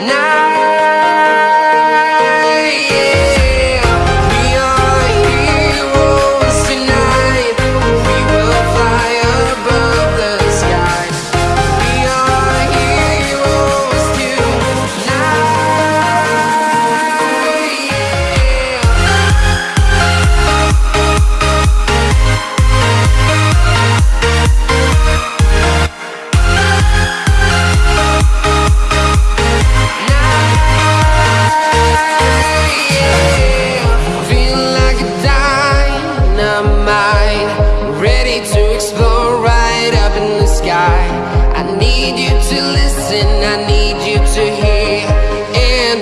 now. mind Ready to explore right up in the sky. I need you to listen, I need you to